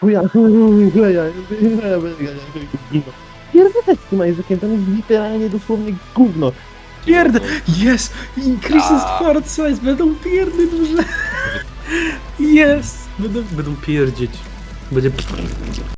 Chuja, chuja, chuja. Pierdolę z tym Isaaciem, tam jest literalnie dosłownie gówno. Pierd... Jest! Increases A. fart size, będą pierdy duże. Jest! Będą, będą pierdzieć. Będzie...